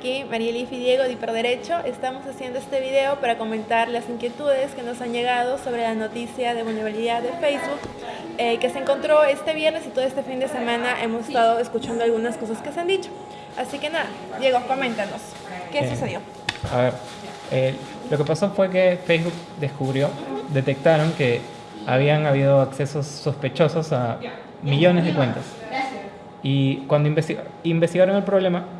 aquí, Marielif y Diego de Hiperderecho. Estamos haciendo este video para comentar las inquietudes que nos han llegado sobre la noticia de vulnerabilidad de Facebook eh, que se encontró este viernes y todo este fin de semana hemos estado escuchando algunas cosas que se han dicho. Así que nada, Diego, coméntanos, ¿qué sucedió? A ver, eh, lo que pasó fue que Facebook descubrió, detectaron que habían habido accesos sospechosos a millones de cuentas. Y cuando investigaron el problema,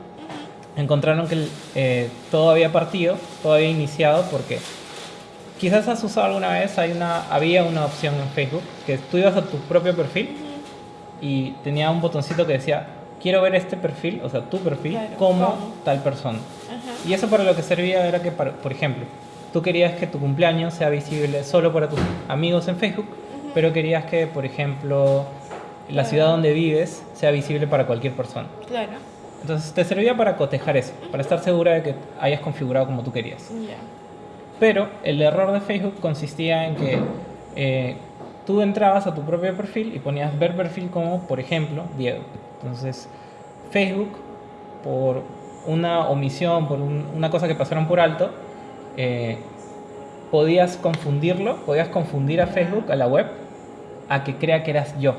encontraron que eh, todo había partido, todo había iniciado porque quizás has usado alguna vez, hay una, había una opción en Facebook que tú ibas a tu propio perfil y tenía un botoncito que decía quiero ver este perfil, o sea, tu perfil, como tal persona. Y eso para lo que servía era que, por ejemplo, tú querías que tu cumpleaños sea visible solo para tus amigos en Facebook, pero querías que, por ejemplo, la ciudad donde vives sea visible para cualquier persona. Claro. Entonces te servía para cotejar eso, para estar segura de que hayas configurado como tú querías. Pero el error de Facebook consistía en que eh, tú entrabas a tu propio perfil y ponías ver perfil como, por ejemplo, Diego. Entonces Facebook, por una omisión, por una cosa que pasaron por alto, eh, podías confundirlo, podías confundir a Facebook, a la web, a que crea que eras yo.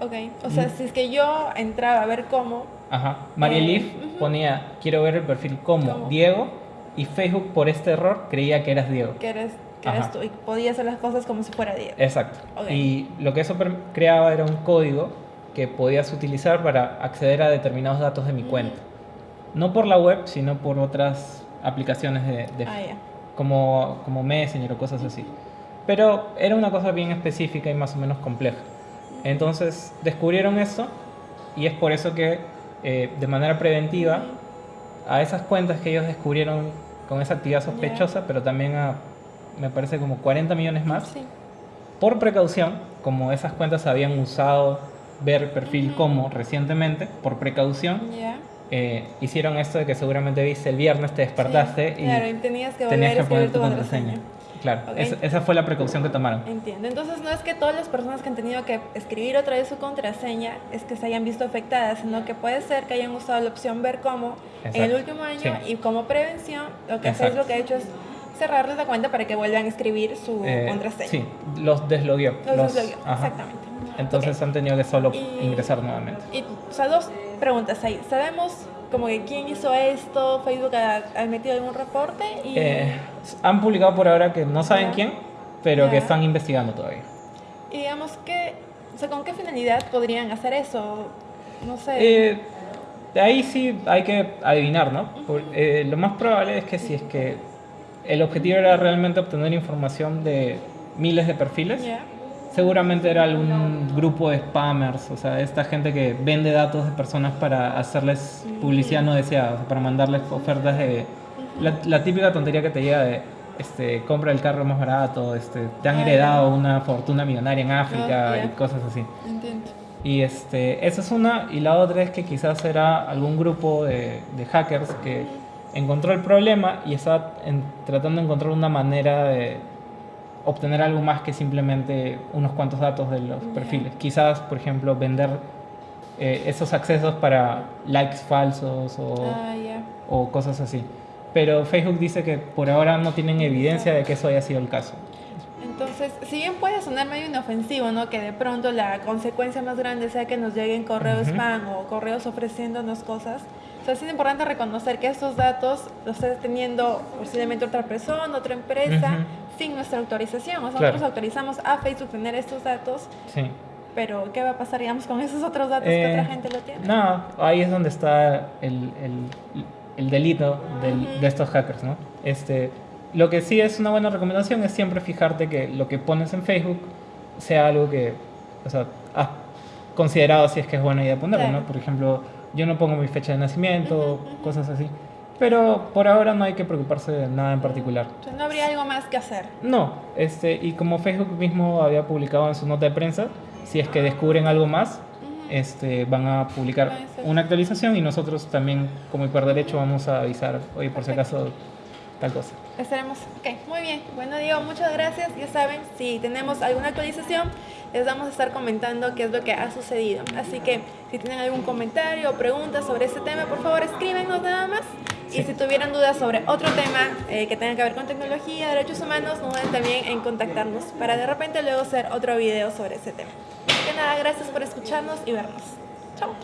Ok, o sea, si es que yo entraba a ver cómo... Ajá, María eh, ponía, quiero ver el perfil como Diego, y Facebook por este error creía que eras Diego. Que eres, que eres tú, y podía hacer las cosas como si fuera Diego. Exacto. Y lo que eso creaba era un código que podías utilizar para acceder a determinados datos de mi cuenta. No por la web, sino por otras aplicaciones de, ah, como, como Messenger o cosas así. Pero era una cosa bien específica y más o menos compleja. Entonces descubrieron eso y es por eso que eh, de manera preventiva a esas cuentas que ellos descubrieron con esa actividad sospechosa, pero también a, me parece, como 40 millones más, por precaución, como esas cuentas habían usado ver perfil como recientemente, por precaución, eh, hicieron esto de que seguramente viste el viernes, te despertaste y, tenías que, tenías que poner tu contraseña. Claro, esa, fue la precaución que tomaron. Entiendo. Entonces no es que todas las personas que han tenido que escribir otra vez su contraseña es que se hayan visto afectadas, sino que puede ser que hayan usado la opción ver cómo en el último año y como prevención lo que lo que ha hecho es cerrarles la cuenta para que vuelvan a escribir su eh, contraseña. Sí, los deslogueó. Los, deslogueó, exactamente. Entonces han tenido que solo ingresar nuevamente. Y, o sea, dos preguntas ahí. ¿Sabemos como que quién hizo esto? ¿Facebook ha, metido algún reporte? Y... Eh, han publicado por ahora que no saben quién, pero que están investigando todavía. Y digamos que, o sea, ¿con qué finalidad podrían hacer eso? No sé. Eh, de ahí sí hay que adivinar, ¿no? Eh, lo más probable es que si es que el objetivo era realmente obtener información de miles de perfiles, seguramente era algún grupo de spammers, o sea, esta gente que vende datos de personas para hacerles publicidad no deseada, para mandarles ofertas de... La, típica tontería que te llega de, este, compra el carro más barato, este, te han ah, heredado una fortuna millonaria en África ah, y cosas así. Entiendo. Y este, esa es una, y la otra es que quizás era algún grupo de, de hackers que encontró el problema y está tratando de encontrar una manera de obtener algo más que simplemente unos cuantos datos de los perfiles. Quizás, por ejemplo, vender eh, esos accesos para likes falsos o, ah, o, cosas así. Pero Facebook dice que por ahora no tienen evidencia de que eso haya sido el caso. Entonces, si bien puede sonar medio inofensivo, ¿no? Que de pronto la consecuencia más grande sea que nos lleguen correos spam o correos ofreciéndonos cosas, o sea, es importante reconocer que estos datos los está teniendo posiblemente otra persona, otra empresa, sin nuestra autorización. O sea, nosotros autorizamos a Facebook tener estos datos. Sí. Pero, ¿qué va a pasar, digamos, con esos otros datos que otra eh, gente lo tiene? No, ahí es donde está el, el, el delito del, de estos hackers, ¿no? Este, lo que sí es una buena recomendación es siempre fijarte que lo que pones en Facebook sea algo que, o sea, has considerado si es que es buena idea ponerlo, ¿no? Por ejemplo, yo no pongo mi fecha de nacimiento, cosas así. Pero por ahora no hay que preocuparse de nada en particular. Sea, no habría algo más que hacer. No, este, y como Facebook mismo había publicado en su nota de prensa, si es que descubren algo más, este, van a publicar una actualización y nosotros también, como Derecho vamos a avisar, hoy por si acaso tal cosa. Estaremos. Ok, muy bien. Bueno, Diego, muchas gracias. Ya saben, si tenemos alguna actualización, les vamos a estar comentando qué es lo que ha sucedido. Así que si tienen algún comentario o pregunta sobre este tema, por favor escríbenos nada más. Y si tuvieran dudas sobre otro tema eh, que tenga que ver con tecnología, derechos humanos, no duden también en contactarnos para de repente luego hacer otro video sobre ese tema. Así que nada, gracias por escucharnos y vernos. Chao.